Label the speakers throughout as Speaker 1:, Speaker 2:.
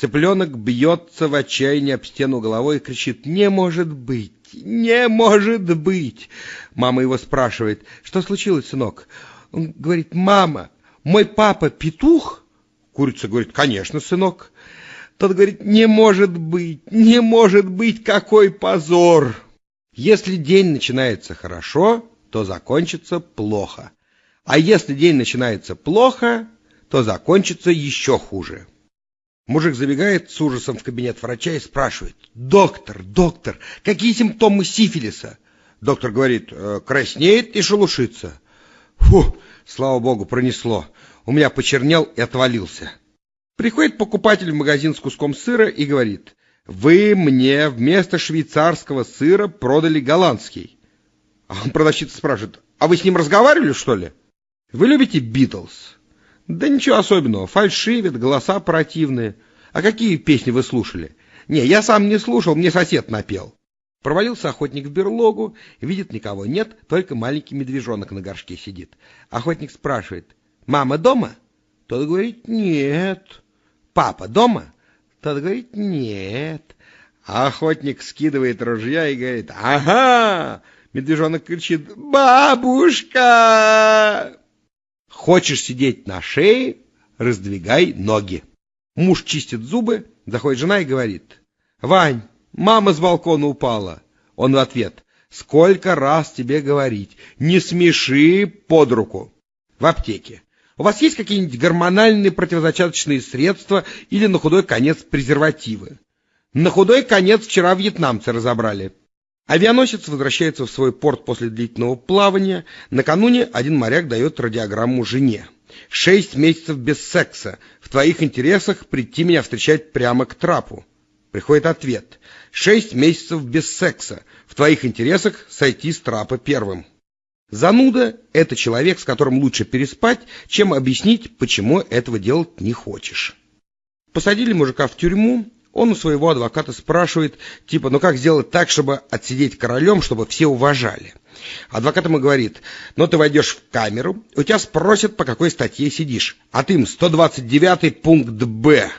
Speaker 1: Цыпленок бьется в отчаянии об стену головой и кричит «Не может быть! Не может быть!» Мама его спрашивает «Что случилось, сынок?» Он говорит «Мама, мой папа петух?» Курица говорит «Конечно, сынок». Тот говорит «Не может быть! Не может быть! Какой позор!» Если день начинается хорошо, то закончится плохо. А если день начинается плохо, то закончится еще хуже. Мужик забегает с ужасом в кабинет врача и спрашивает, «Доктор, доктор, какие симптомы сифилиса?» Доктор говорит, «Э, «Краснеет и шелушится». Фу, слава богу, пронесло. У меня почернел и отвалился. Приходит покупатель в магазин с куском сыра и говорит, «Вы мне вместо швейцарского сыра продали голландский». А продавщица спрашивает, «А вы с ним разговаривали, что ли?» «Вы любите Битлз?» Да ничего особенного, фальшивят, голоса противные. А какие песни вы слушали? Не, я сам не слушал, мне сосед напел. Провалился охотник в берлогу, видит никого нет, только маленький медвежонок на горшке сидит. Охотник спрашивает, мама дома? Тот говорит, нет. Папа дома? Тот говорит, нет. А охотник скидывает ружья и говорит, ага! Медвежонок кричит, бабушка! Хочешь сидеть на шее, раздвигай ноги. Муж чистит зубы, заходит жена и говорит, «Вань, мама с балкона упала». Он в ответ, «Сколько раз тебе говорить, не смеши под руку». В аптеке. У вас есть какие-нибудь гормональные противозачаточные средства или на худой конец презервативы? На худой конец вчера вьетнамцы разобрали. Авианосец возвращается в свой порт после длительного плавания. Накануне один моряк дает радиограмму жене. «Шесть месяцев без секса. В твоих интересах прийти меня встречать прямо к трапу». Приходит ответ. «Шесть месяцев без секса. В твоих интересах сойти с трапа первым». Зануда – это человек, с которым лучше переспать, чем объяснить, почему этого делать не хочешь. Посадили мужика в тюрьму, он у своего адвоката спрашивает, типа, ну как сделать так, чтобы отсидеть королем, чтобы все уважали? Адвокат ему говорит, ну ты войдешь в камеру, у тебя спросят, по какой статье сидишь, а ты им 129 пункт Б.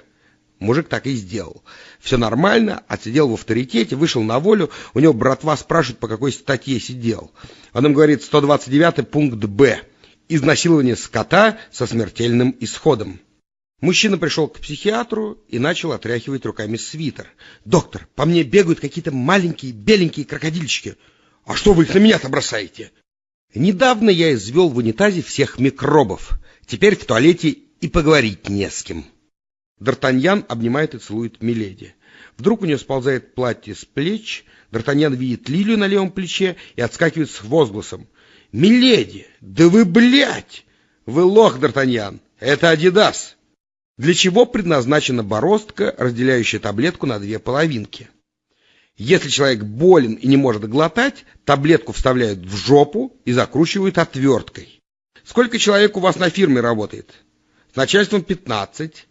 Speaker 1: Мужик так и сделал. Все нормально, отсидел в авторитете, вышел на волю, у него братва спрашивает, по какой статье сидел. Он им говорит 129 пункт Б. Изнасилование скота со смертельным исходом. Мужчина пришел к психиатру и начал отряхивать руками свитер. «Доктор, по мне бегают какие-то маленькие беленькие крокодильчики. А что вы их на меня-то бросаете?» «Недавно я извел в унитазе всех микробов. Теперь в туалете и поговорить не с кем». Д'Артаньян обнимает и целует Миледи. Вдруг у нее сползает платье с плеч, Д'Артаньян видит лилию на левом плече и отскакивает с возгласом. «Миледи, да вы, блядь! Вы лох, Д'Артаньян! Это Адидас!» Для чего предназначена бороздка, разделяющая таблетку на две половинки. Если человек болен и не может глотать, таблетку вставляют в жопу и закручивают отверткой. Сколько человек у вас на фирме работает? С начальством 15,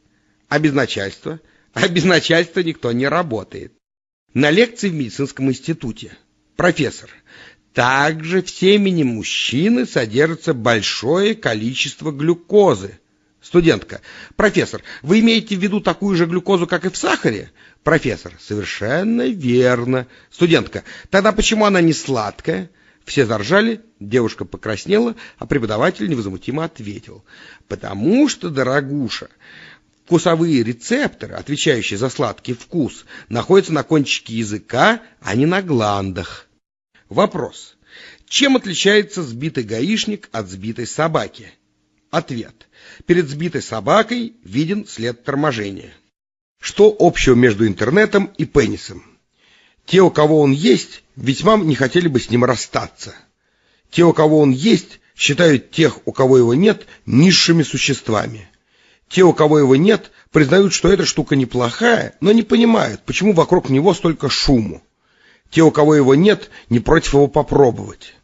Speaker 1: а без начальства? А без начальства никто не работает. На лекции в медицинском институте. Профессор, также в семени мужчины содержится большое количество глюкозы, Студентка. Профессор, вы имеете в виду такую же глюкозу, как и в сахаре? Профессор. Совершенно верно. Студентка. Тогда почему она не сладкая? Все заржали, девушка покраснела, а преподаватель невозмутимо ответил. Потому что, дорогуша, вкусовые рецепторы, отвечающие за сладкий вкус, находятся на кончике языка, а не на гландах. Вопрос. Чем отличается сбитый гаишник от сбитой собаки? Ответ. Перед сбитой собакой виден след торможения. Что общего между интернетом и пенисом? Те, у кого он есть, весьма не хотели бы с ним расстаться. Те, у кого он есть, считают тех, у кого его нет, низшими существами. Те, у кого его нет, признают, что эта штука неплохая, но не понимают, почему вокруг него столько шуму. Те, у кого его нет, не против его попробовать.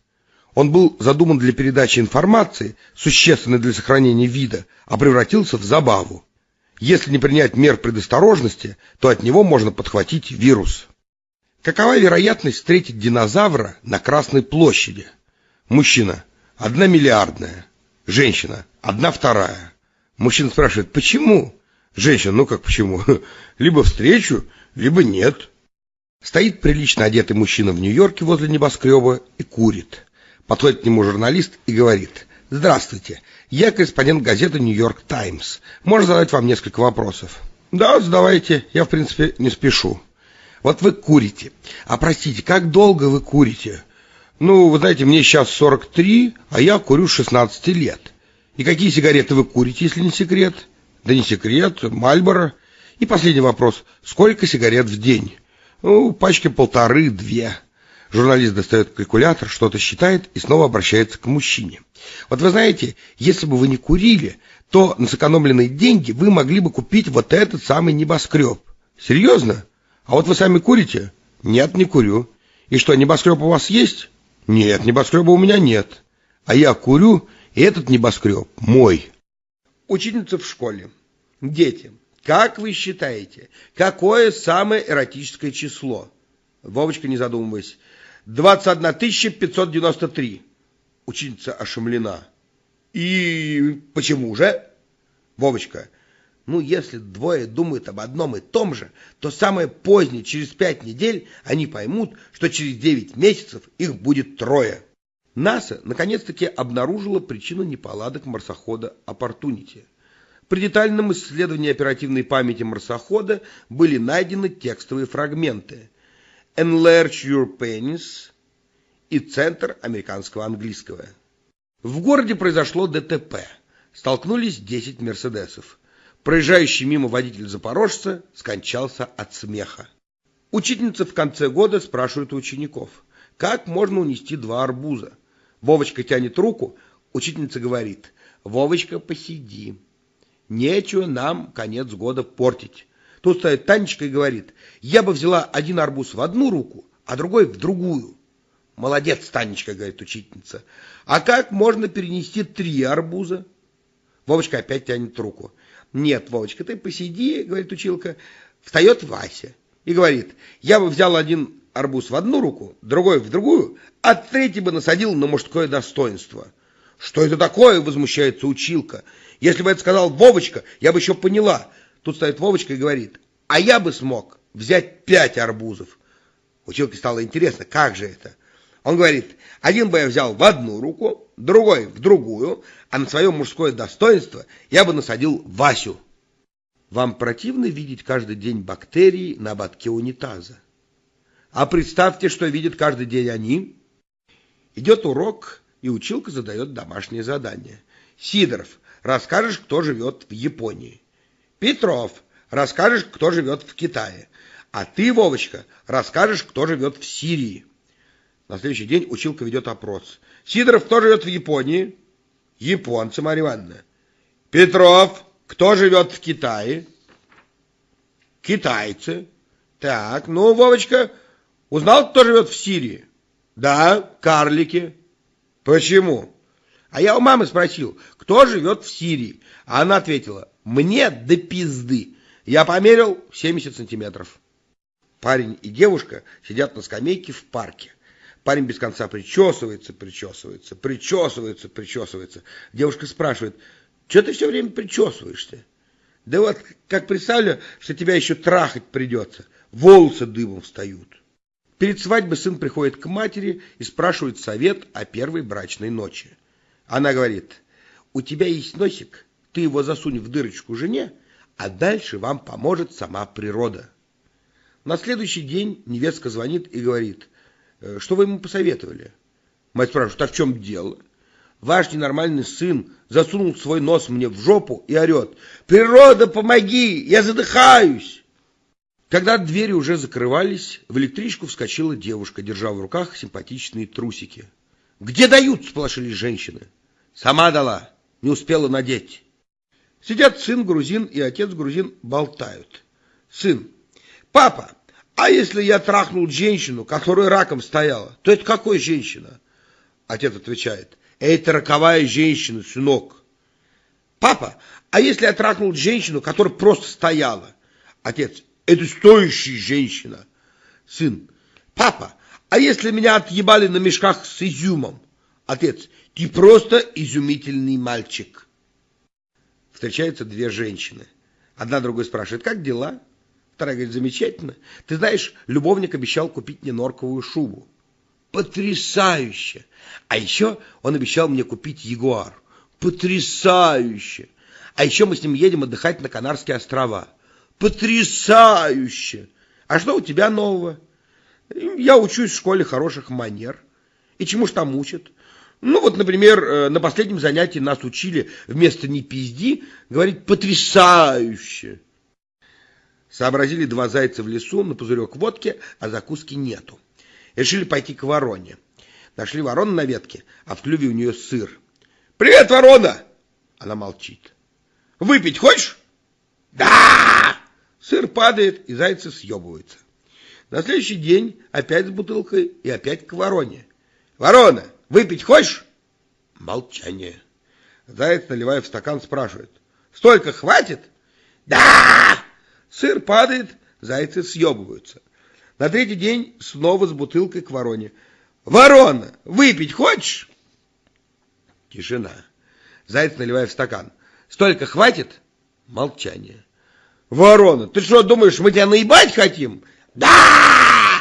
Speaker 1: Он был задуман для передачи информации, существенной для сохранения вида, а превратился в забаву. Если не принять мер предосторожности, то от него можно подхватить вирус. Какова вероятность встретить динозавра на Красной площади? Мужчина – одна миллиардная. Женщина – одна вторая. Мужчина спрашивает, почему? Женщина, ну как почему? Либо встречу, либо нет. Стоит прилично одетый мужчина в Нью-Йорке возле небоскреба и курит. Подходит к нему журналист и говорит, «Здравствуйте, я корреспондент газеты «Нью-Йорк Таймс». Можно задать вам несколько вопросов?» «Да, задавайте, я, в принципе, не спешу». «Вот вы курите. А простите, как долго вы курите?» «Ну, вы знаете, мне сейчас 43, а я курю с 16 лет». «И какие сигареты вы курите, если не секрет?» «Да не секрет, Мальборо». «И последний вопрос. Сколько сигарет в день?» «Ну, пачки полторы-две». Журналист достает калькулятор, что-то считает и снова обращается к мужчине. Вот вы знаете, если бы вы не курили, то на сэкономленные деньги вы могли бы купить вот этот самый небоскреб. Серьезно? А вот вы сами курите? Нет, не курю. И что, небоскреб у вас есть? Нет, небоскреба у меня нет. А я курю, и этот небоскреб мой. Ученица в школе. Дети, как вы считаете, какое самое эротическое число? Вовочка, не задумываясь. 21 593. Ученица ошеломлена. И почему же? Вовочка, ну, если двое думают об одном и том же, то самое позднее, через пять недель, они поймут, что через девять месяцев их будет трое. НАСА наконец-таки обнаружила причину неполадок марсохода «Оппортунити». При детальном исследовании оперативной памяти марсохода были найдены текстовые фрагменты «Enlarge your penis» и «Центр американского английского». В городе произошло ДТП. Столкнулись 10 «Мерседесов». Проезжающий мимо водитель запорожца скончался от смеха. Учительница в конце года спрашивает у учеников, как можно унести два арбуза. Вовочка тянет руку, учительница говорит, Вовочка, посиди. Нечего нам конец года портить. Тут стоит Танечка и говорит, я бы взяла один арбуз в одну руку, а другой в другую. Молодец, Танечка, говорит учительница. А как можно перенести три арбуза? Вовочка опять тянет руку. Нет, Вовочка, ты посиди, говорит училка. Встает Вася и говорит, я бы взял один арбуз в одну руку, другой в другую, а третий бы насадил на мужское достоинство. Что это такое, возмущается училка. Если бы это сказал Вовочка, я бы еще поняла. Тут стоит Вовочка и говорит, а я бы смог взять пять арбузов. Училке стало интересно, как же это? Он говорит, один бы я взял в одну руку, другой в другую, а на свое мужское достоинство я бы насадил Васю. Вам противно видеть каждый день бактерии на ободке унитаза? А представьте, что видят каждый день они. Идет урок, и училка задает домашнее задание. Сидоров, расскажешь, кто живет в Японии. Петров, расскажешь, кто живет в Китае. А ты, Вовочка, расскажешь, кто живет в Сирии. На следующий день училка ведет опрос. Сидоров, кто живет в Японии? Японцы, Марья Ивановна. Петров, кто живет в Китае? Китайцы. Так, ну, Вовочка, узнал, кто живет в Сирии? Да, карлики. Почему? А я у мамы спросил, кто живет в Сирии? А она ответила, мне до пизды. Я померил 70 сантиметров. Парень и девушка сидят на скамейке в парке. Парень без конца причесывается, причесывается, причесывается, причесывается. Девушка спрашивает, что ты все время причесываешься? Да вот, как представлю, что тебя еще трахать придется. Волосы дыбом встают. Перед свадьбой сын приходит к матери и спрашивает совет о первой брачной ночи. Она говорит, у тебя есть носик, ты его засунь в дырочку жене, а дальше вам поможет сама природа. На следующий день невестка звонит и говорит, Э, что вы ему посоветовали? Мать спрашивает, а в чем дело? Ваш ненормальный сын засунул свой нос мне в жопу и орет. Природа, помоги, я задыхаюсь. Когда двери уже закрывались, в электричку вскочила девушка, держа в руках симпатичные трусики. «Где дают?» – сполошились женщины. «Сама дала, не успела надеть». Сидят сын грузин и отец грузин болтают. Сын. «Папа, а если я трахнул женщину, которая раком стояла, то это какой женщина? Отец отвечает, это роковая женщина, сынок. Папа, а если я трахнул женщину, которая просто стояла? Отец, это стоящая женщина. Сын, папа, а если меня отъебали на мешках с изюмом? Отец, ты просто изумительный мальчик. Встречаются две женщины. Одна другой спрашивает, как дела? Вторая говорит, замечательно. Ты знаешь, любовник обещал купить мне норковую шубу. Потрясающе! А еще он обещал мне купить ягуар. Потрясающе! А еще мы с ним едем отдыхать на Канарские острова. Потрясающе! А что у тебя нового? Я учусь в школе хороших манер. И чему ж там учат? Ну вот, например, э, на последнем занятии нас учили вместо «не пизди» говорить «потрясающе». Сообразили два зайца в лесу на пузырек водки, а закуски нету. Решили пойти к вороне. Нашли ворону на ветке, а в клюве у нее сыр. «Привет, ворона!» Она молчит. «Выпить хочешь?» «Да!» Сыр падает, и зайцы съебываются. На следующий день опять с бутылкой и опять к вороне. «Ворона, выпить хочешь?» Молчание. Заяц, наливая в стакан, спрашивает. «Столько хватит?» «Да!» Сыр падает, зайцы съебываются. На третий день снова с бутылкой к вороне. «Ворона, выпить хочешь?» Тишина. Заяц, наливая в стакан. «Столько хватит?» Молчание. «Ворона, ты что, думаешь, мы тебя наебать хотим?» «Да!»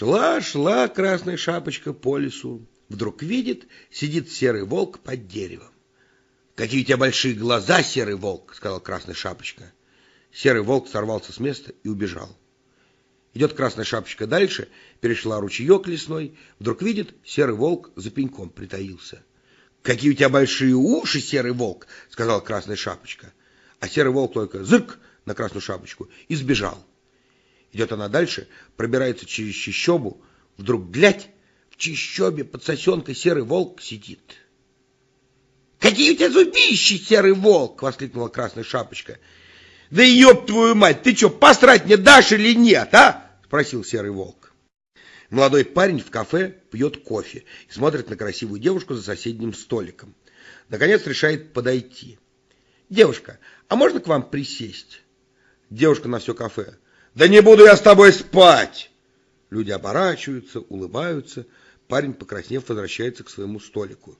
Speaker 1: Шла, шла красная шапочка по лесу. Вдруг видит, сидит серый волк под деревом. «Какие у тебя большие глаза, серый волк!» — сказал красная шапочка. Серый волк сорвался с места и убежал. Идет красная шапочка дальше, перешла ручеек лесной, вдруг видит, серый волк за пеньком притаился. «Какие у тебя большие уши, серый волк!» — сказал красная шапочка. А серый волк только зырк на красную шапочку и сбежал. Идет она дальше, пробирается через чищобу, вдруг глядь, в чищобе под сосенкой серый волк сидит. «Какие у тебя зубищи, серый волк!» — воскликнула красная шапочка. Да ёб твою мать, ты что, посрать мне дашь или нет, а? Спросил серый волк. Молодой парень в кафе пьет кофе и смотрит на красивую девушку за соседним столиком. Наконец решает подойти. «Девушка, а можно к вам присесть?» Девушка на все кафе. «Да не буду я с тобой спать!» Люди оборачиваются, улыбаются. Парень, покраснев, возвращается к своему столику.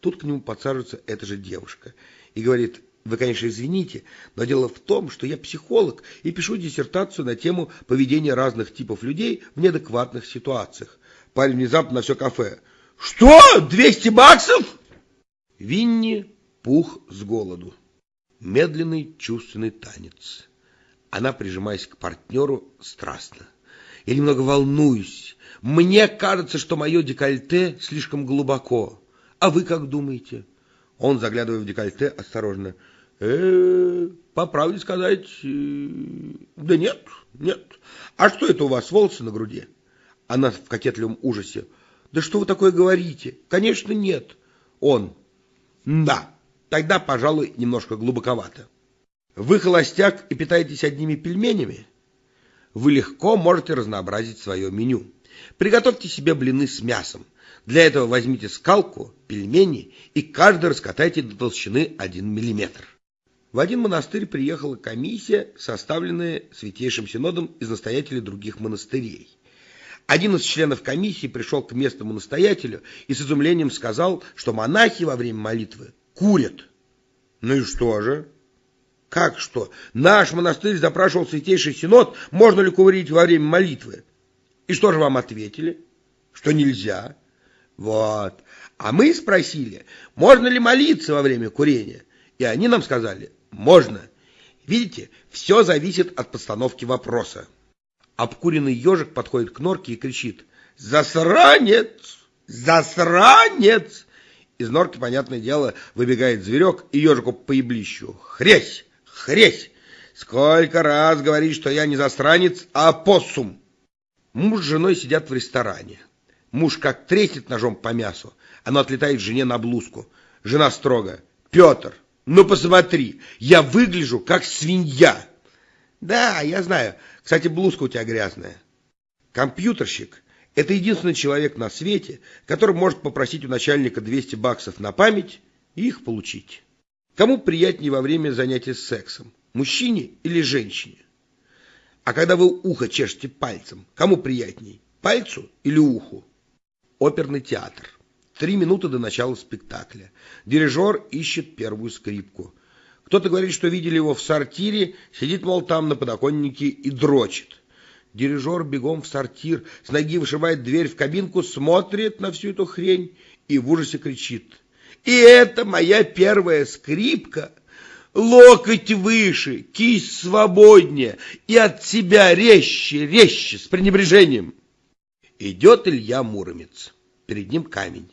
Speaker 1: Тут к нему подсаживается эта же девушка и говорит, вы, конечно, извините, но дело в том, что я психолог и пишу диссертацию на тему поведения разных типов людей в неадекватных ситуациях. Парень внезапно на все кафе. Что? 200 баксов? Винни пух с голоду. Медленный чувственный танец. Она, прижимаясь к партнеру, страстно. Я немного волнуюсь. Мне кажется, что мое декольте слишком глубоко. А вы как думаете? Он, заглядывая в декольте, осторожно э, по правде сказать, э, да нет, нет. А что это у вас, волосы на груди? Она в кокетливом ужасе. Да что вы такое говорите? Конечно, нет. Он. Да, тогда, пожалуй, немножко глубоковато. Вы холостяк и питаетесь одними пельменями? Вы легко можете разнообразить свое меню. Приготовьте себе блины с мясом. Для этого возьмите скалку, пельмени и каждый раскатайте до толщины 1 миллиметр. В один монастырь приехала комиссия, составленная Святейшим Синодом из настоятелей других монастырей. Один из членов комиссии пришел к местному настоятелю и с изумлением сказал, что монахи во время молитвы курят. Ну и что же? Как что? Наш монастырь запрашивал Святейший Синод, можно ли курить во время молитвы. И что же вам ответили? Что нельзя. Вот. А мы спросили, можно ли молиться во время курения? И они нам сказали, можно. Видите, все зависит от постановки вопроса. Обкуренный ежик подходит к норке и кричит «Засранец! Засранец!» Из норки, понятное дело, выбегает зверек и ежику по еблищу. «Хресь! Хресь! Сколько раз говорить, что я не засранец, а посум!» Муж с женой сидят в ресторане. Муж как треснет ножом по мясу, оно отлетает жене на блузку. Жена строго. «Петр, ну посмотри, я выгляжу как свинья. Да, я знаю. Кстати, блузка у тебя грязная. Компьютерщик – это единственный человек на свете, который может попросить у начальника 200 баксов на память и их получить. Кому приятнее во время занятия сексом, мужчине или женщине? А когда вы ухо чешете пальцем, кому приятней, пальцу или уху? Оперный театр. Три минуты до начала спектакля. Дирижер ищет первую скрипку. Кто-то говорит, что видели его в сортире, сидит, мол, там на подоконнике и дрочит. Дирижер бегом в сортир, с ноги вышивает дверь в кабинку, смотрит на всю эту хрень и в ужасе кричит. «И это моя первая скрипка!» локоть выше, кисть свободнее и от себя резче, резче, с пренебрежением. Идет Илья Муромец, перед ним камень.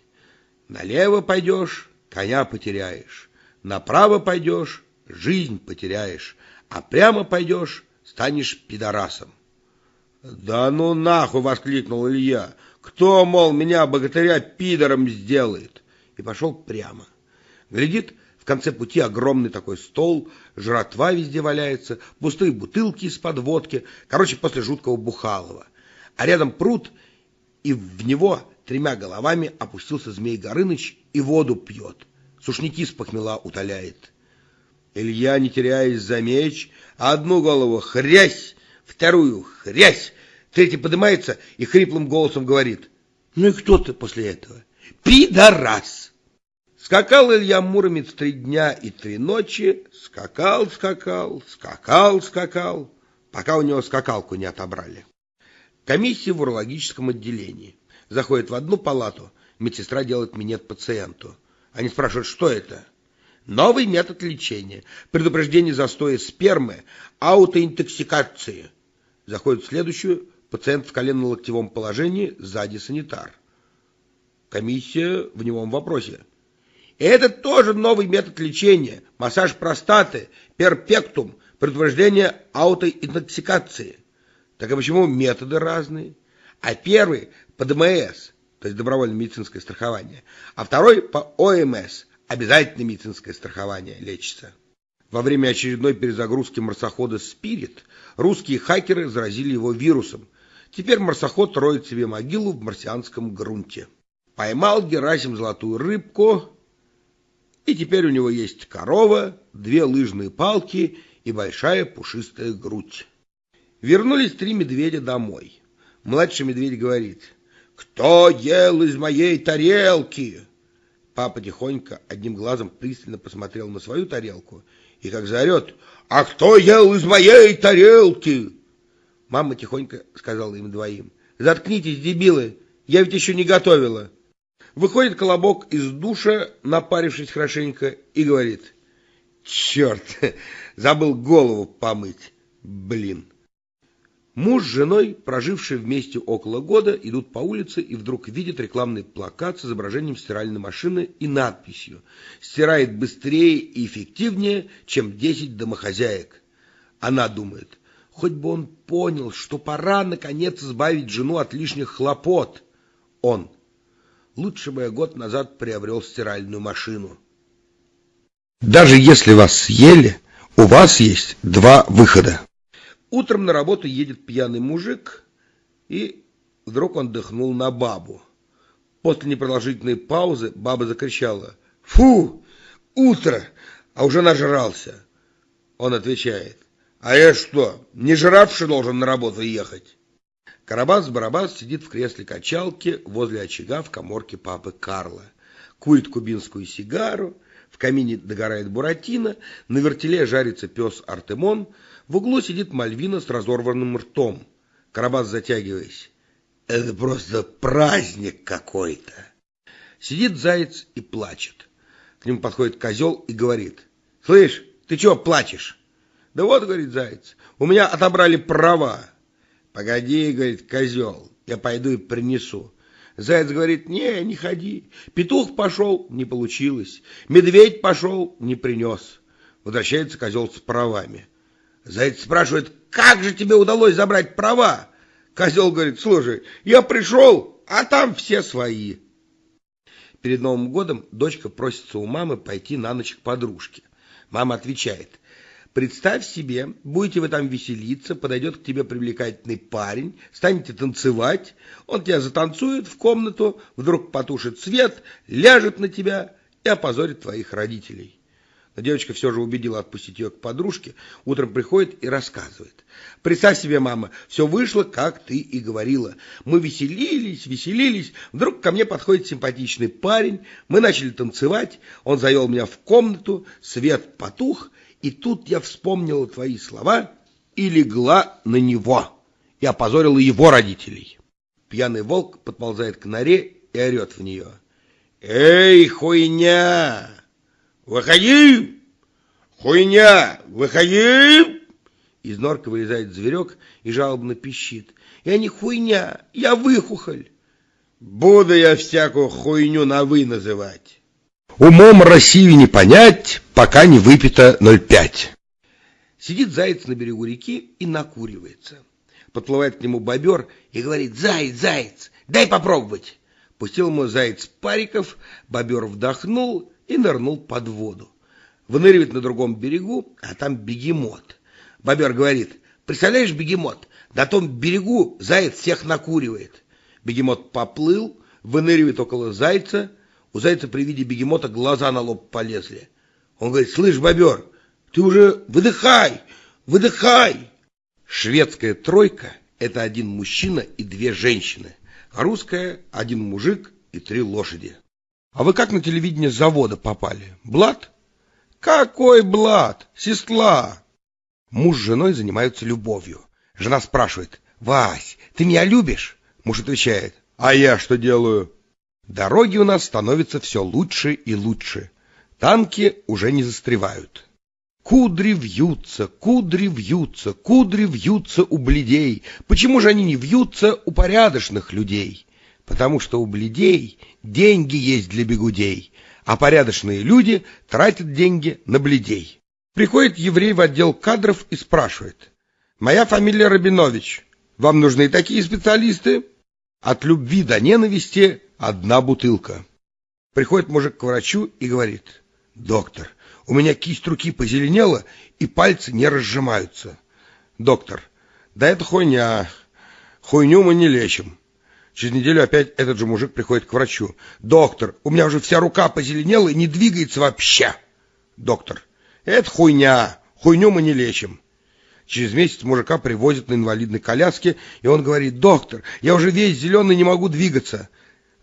Speaker 1: Налево пойдешь, коня потеряешь, направо пойдешь, жизнь потеряешь, а прямо пойдешь, станешь пидорасом. «Да ну нахуй!» — воскликнул Илья. «Кто, мол, меня, богатыря, пидором сделает?» И пошел прямо. Глядит, в конце пути огромный такой стол, жратва везде валяется, пустые бутылки из-под водки, короче, после жуткого Бухалова. А рядом пруд, и в него тремя головами опустился Змей Горыныч и воду пьет, сушники с похмела утоляет. Илья, не теряясь за меч, одну голову хрясь, вторую хрясь, третий поднимается и хриплым голосом говорит, «Ну и кто ты после этого? Пидорас!» Скакал Илья Муромец три дня и три ночи, скакал, скакал, скакал, скакал, пока у него скакалку не отобрали. Комиссия в урологическом отделении. Заходит в одну палату, медсестра делает минет пациенту. Они спрашивают, что это? Новый метод лечения. Предупреждение застоя спермы, аутоинтоксикации. Заходит в следующую, пациент в коленно-локтевом положении, сзади санитар. Комиссия в немом вопросе. Это тоже новый метод лечения. Массаж простаты, перпектум, предупреждение аутоинтоксикации. Так а почему методы разные? А первый по ДМС, то есть добровольное медицинское страхование, а второй по ОМС, обязательное медицинское страхование, лечится. Во время очередной перезагрузки марсохода «Спирит» русские хакеры заразили его вирусом. Теперь марсоход роет себе могилу в марсианском грунте. Поймал Герасим золотую рыбку, и теперь у него есть корова, две лыжные палки и большая пушистая грудь. Вернулись три медведя домой. Младший медведь говорит, «Кто ел из моей тарелки?» Папа тихонько одним глазом пристально посмотрел на свою тарелку и как заорет, «А кто ел из моей тарелки?» Мама тихонько сказала им двоим, «Заткнитесь, дебилы, я ведь еще не готовила». Выходит колобок из душа, напарившись хорошенько, и говорит, «Черт, забыл голову помыть, блин». Муж с женой, прожившие вместе около года, идут по улице и вдруг видят рекламный плакат с изображением стиральной машины и надписью «Стирает быстрее и эффективнее, чем 10 домохозяек». Она думает, хоть бы он понял, что пора, наконец, избавить жену от лишних хлопот. Он. Лучше бы я год назад приобрел стиральную машину. Даже если вас съели, у вас есть два выхода. Утром на работу едет пьяный мужик, и вдруг он дыхнул на бабу. После непродолжительной паузы баба закричала «Фу! Утро! А уже нажрался!» Он отвечает «А я что, не жравший должен на работу ехать?» Карабас-барабас сидит в кресле качалки возле очага в коморке папы Карла. Курит кубинскую сигару, в камине догорает буратино, на вертеле жарится пес Артемон, в углу сидит Мальвина с разорванным ртом. Карабас затягиваясь. Это просто праздник какой-то. Сидит заяц и плачет. К нему подходит козел и говорит. Слышь, ты чего плачешь? Да вот, говорит заяц, у меня отобрали права. Погоди, говорит козел, я пойду и принесу. Заяц говорит, не, не ходи. Петух пошел, не получилось. Медведь пошел, не принес. Возвращается козел с правами. Заяц спрашивает, как же тебе удалось забрать права? Козел говорит, слушай, я пришел, а там все свои. Перед Новым годом дочка просится у мамы пойти на ночь к подружке. Мама отвечает, представь себе, будете вы там веселиться, подойдет к тебе привлекательный парень, станете танцевать, он тебя затанцует в комнату, вдруг потушит свет, ляжет на тебя и опозорит твоих родителей. Но девочка все же убедила отпустить ее к подружке. Утром приходит и рассказывает. Представь себе, мама, все вышло, как ты и говорила. Мы веселились, веселились. Вдруг ко мне подходит симпатичный парень. Мы начали танцевать. Он завел меня в комнату. Свет потух. И тут я вспомнила твои слова и легла на него. И опозорила его родителей. Пьяный волк подползает к норе и орет в нее. «Эй, хуйня! Выходи! Хуйня! Выходи!» Из норки вылезает зверек и жалобно пищит. «Я не хуйня, я выхухоль!» «Буду я всякую хуйню на «вы» называть!» Умом Россию не понять, пока не выпито 0,5. Сидит заяц на берегу реки и накуривается. Подплывает к нему бобер и говорит, «Заяц, заяц, дай попробовать!» Пустил ему заяц париков, бобер вдохнул и нырнул под воду. Выныривает на другом берегу, а там бегемот. Бобер говорит, представляешь, бегемот, на том берегу заяц всех накуривает. Бегемот поплыл, выныривает около зайца, у зайца при виде бегемота глаза на лоб полезли. Он говорит, слышь, бобер, ты уже выдыхай, выдыхай. Шведская тройка – это один мужчина и две женщины а русская – один мужик и три лошади. А вы как на телевидение завода попали? Блад? Какой блад? Сестла! Муж с женой занимаются любовью. Жена спрашивает, «Вась, ты меня любишь?» Муж отвечает, «А я что делаю?» Дороги у нас становятся все лучше и лучше. Танки уже не застревают. Кудри вьются, кудри вьются, кудри вьются у бледей. Почему же они не вьются у порядочных людей? Потому что у бледей деньги есть для бегудей, а порядочные люди тратят деньги на бледей. Приходит еврей в отдел кадров и спрашивает. «Моя фамилия Рабинович. Вам нужны такие специалисты?» От любви до ненависти одна бутылка. Приходит мужик к врачу и говорит. «Доктор, у меня кисть руки позеленела, и пальцы не разжимаются. Доктор, да это хуйня. Хуйню мы не лечим. Через неделю опять этот же мужик приходит к врачу. Доктор, у меня уже вся рука позеленела и не двигается вообще. Доктор, это хуйня. Хуйню мы не лечим. Через месяц мужика привозят на инвалидной коляске, и он говорит, доктор, я уже весь зеленый не могу двигаться.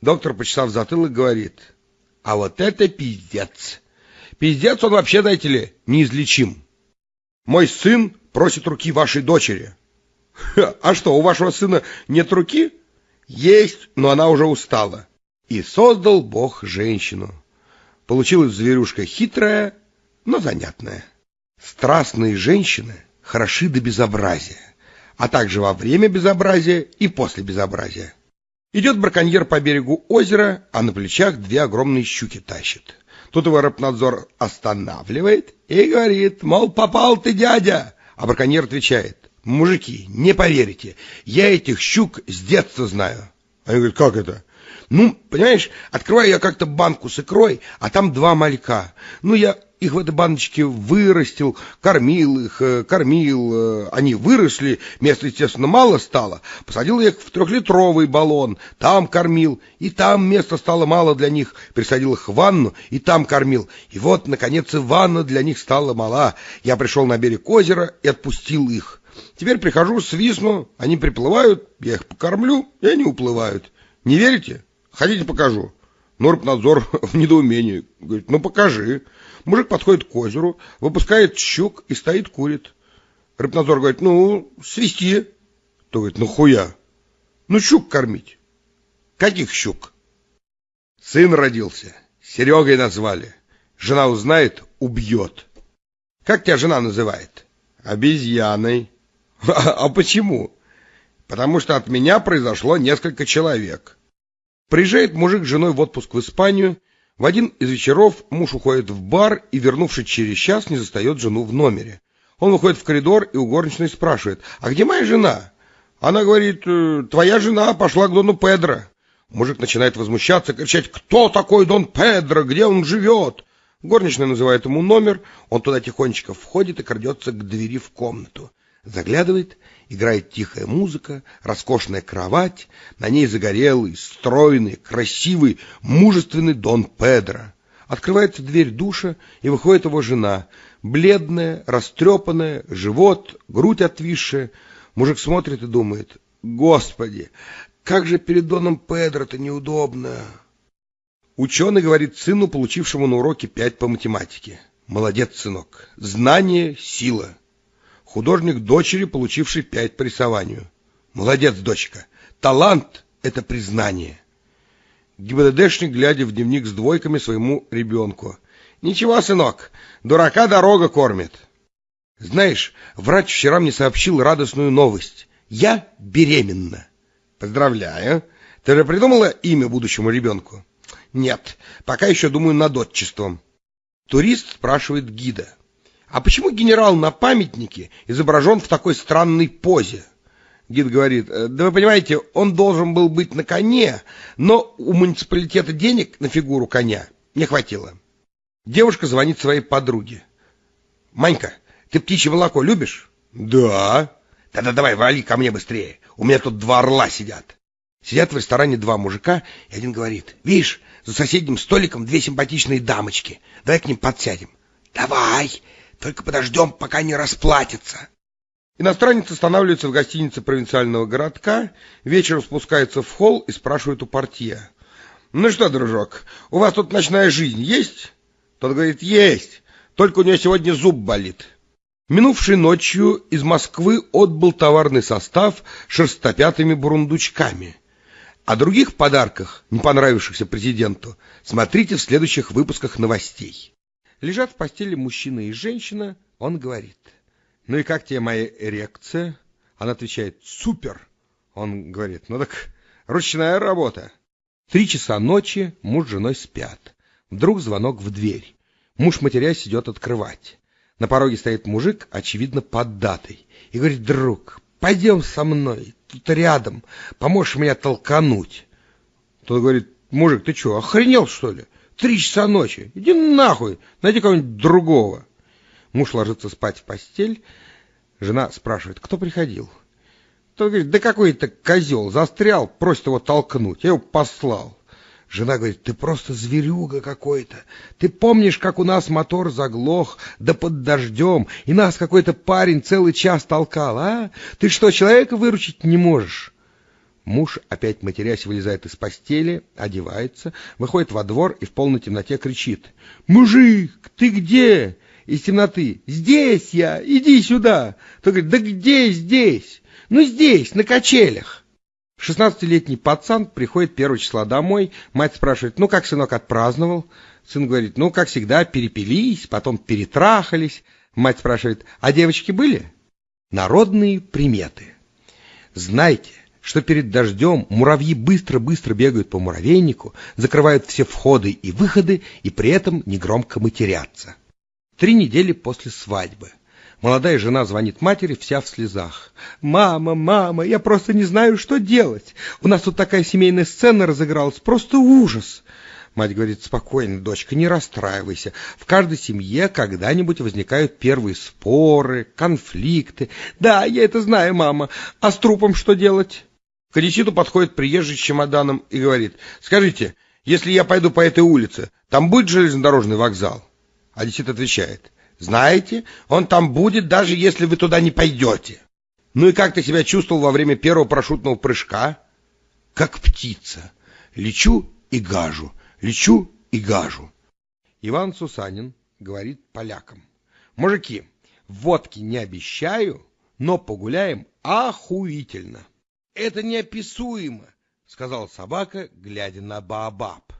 Speaker 1: Доктор, почесав затылок, говорит, а вот это пиздец. Пиздец он вообще, знаете ли, неизлечим. Мой сын просит руки вашей дочери. А что, у вашего сына нет руки? Есть, но она уже устала. И создал Бог женщину. Получилась зверюшка хитрая, но занятная. Страстные женщины хороши до безобразия, а также во время безобразия и после безобразия. Идет браконьер по берегу озера, а на плечах две огромные щуки тащит. Тут его рыбнадзор останавливает и говорит, мол, попал ты, дядя. А браконьер отвечает, мужики, не поверите, я этих щук с детства знаю. Они говорят, как это? Ну, понимаешь, открываю я как-то банку с икрой, а там два малька. Ну, я их в этой баночке вырастил, кормил их, э, кормил, э, они выросли, места, естественно, мало стало. Посадил их в трехлитровый баллон, там кормил, и там места стало мало для них. Присадил их в ванну, и там кормил. И вот, наконец, и ванна для них стала мала. Я пришел на берег озера и отпустил их. Теперь прихожу, свистну, они приплывают, я их покормлю, и они уплывают. Не верите? Хотите, покажу. Норпнадзор в недоумении. Говорит, ну покажи. Мужик подходит к озеру, выпускает щук и стоит курит. Рыбнадзор говорит, ну, свисти. То говорит, ну хуя? Ну щук кормить. Каких щук? Сын родился. Серегой назвали. Жена узнает, убьет. Как тебя жена называет? Обезьяной. А, почему? Потому что от меня произошло несколько человек. Приезжает мужик с женой в отпуск в Испанию. В один из вечеров муж уходит в бар и, вернувшись через час, не застает жену в номере. Он выходит в коридор и у горничной спрашивает, «А где моя жена?» Она говорит, «Э, «Твоя жена пошла к Дону Педро». Мужик начинает возмущаться, кричать, «Кто такой Дон Педро? Где он живет?» Горничная называет ему номер, он туда тихонечко входит и крадется к двери в комнату. Заглядывает, играет тихая музыка, роскошная кровать, на ней загорелый, стройный, красивый, мужественный Дон Педро. Открывается дверь душа, и выходит его жена. Бледная, растрепанная, живот, грудь отвисшая. Мужик смотрит и думает, «Господи, как же перед Доном Педро-то неудобно!» Ученый говорит сыну, получившему на уроке пять по математике. «Молодец, сынок! Знание — сила!» Художник дочери, получивший пять по рисованию. «Молодец, дочка! Талант — это признание!» ГИБДДшник, глядя в дневник с двойками своему ребенку. «Ничего, сынок, дурака дорога кормит». «Знаешь, врач вчера мне сообщил радостную новость. Я беременна». «Поздравляю. Ты же придумала имя будущему ребенку?» «Нет, пока еще думаю над отчеством». Турист спрашивает гида. «А почему генерал на памятнике изображен в такой странной позе?» Гид говорит, «Э, да вы понимаете, он должен был быть на коне, но у муниципалитета денег на фигуру коня не хватило. Девушка звонит своей подруге. «Манька, ты птичье молоко любишь?» «Да». «Тогда давай, вали ко мне быстрее. У меня тут два орла сидят». Сидят в ресторане два мужика, и один говорит, «Видишь, за соседним столиком две симпатичные дамочки. Давай к ним подсядем». «Давай, только подождем, пока не расплатятся». Иностранец останавливается в гостинице провинциального городка, вечером спускается в холл и спрашивает у портье. «Ну что, дружок, у вас тут ночная жизнь есть?» Тот говорит, «Есть, только у него сегодня зуб болит». Минувшей ночью из Москвы отбыл товарный состав шерстопятыми бурундучками. О других подарках, не понравившихся президенту, смотрите в следующих выпусках новостей. Лежат в постели мужчина и женщина, он говорит – ну и как тебе моя эрекция? Она отвечает, супер. Он говорит, ну так ручная работа. Три часа ночи муж с женой спят. Вдруг звонок в дверь. Муж, матерясь, идет открывать. На пороге стоит мужик, очевидно, поддатый, и говорит, друг, пойдем со мной, тут рядом, поможешь меня толкануть. Тот говорит, мужик, ты что, охренел, что ли? Три часа ночи, иди нахуй, найди кого-нибудь другого. Муж ложится спать в постель. Жена спрашивает, кто приходил? Тот говорит, да какой-то козел застрял, просит его толкнуть. Я его послал. Жена говорит, ты просто зверюга какой-то. Ты помнишь, как у нас мотор заглох, да под дождем, и нас какой-то парень целый час толкал, а? Ты что, человека выручить не можешь? Муж, опять матерясь, вылезает из постели, одевается, выходит во двор и в полной темноте кричит. «Мужик, ты где? из темноты. «Здесь я! Иди сюда!» То говорит, «Да где здесь?» «Ну здесь, на качелях!» Шестнадцатилетний пацан приходит первого числа домой. Мать спрашивает, ну как сынок отпраздновал? Сын говорит, ну как всегда, перепились, потом перетрахались. Мать спрашивает, а девочки были? Народные приметы. Знайте, что перед дождем муравьи быстро-быстро бегают по муравейнику, закрывают все входы и выходы и при этом негромко матерятся. Три недели после свадьбы. Молодая жена звонит матери, вся в слезах. «Мама, мама, я просто не знаю, что делать. У нас тут такая семейная сцена разыгралась, просто ужас!» Мать говорит, спокойно, дочка, не расстраивайся. В каждой семье когда-нибудь возникают первые споры, конфликты. Да, я это знаю, мама. А с трупом что делать? К Одесситу подходит приезжий с чемоданом и говорит, скажите, если я пойду по этой улице, там будет железнодорожный вокзал? Одессит отвечает, знаете, он там будет, даже если вы туда не пойдете. Ну и как ты себя чувствовал во время первого парашютного прыжка? Как птица. Лечу и гажу, лечу и гажу. Иван Сусанин говорит полякам. Мужики, водки не обещаю, но погуляем охуительно. Это неописуемо, сказал собака, глядя на Баобаб.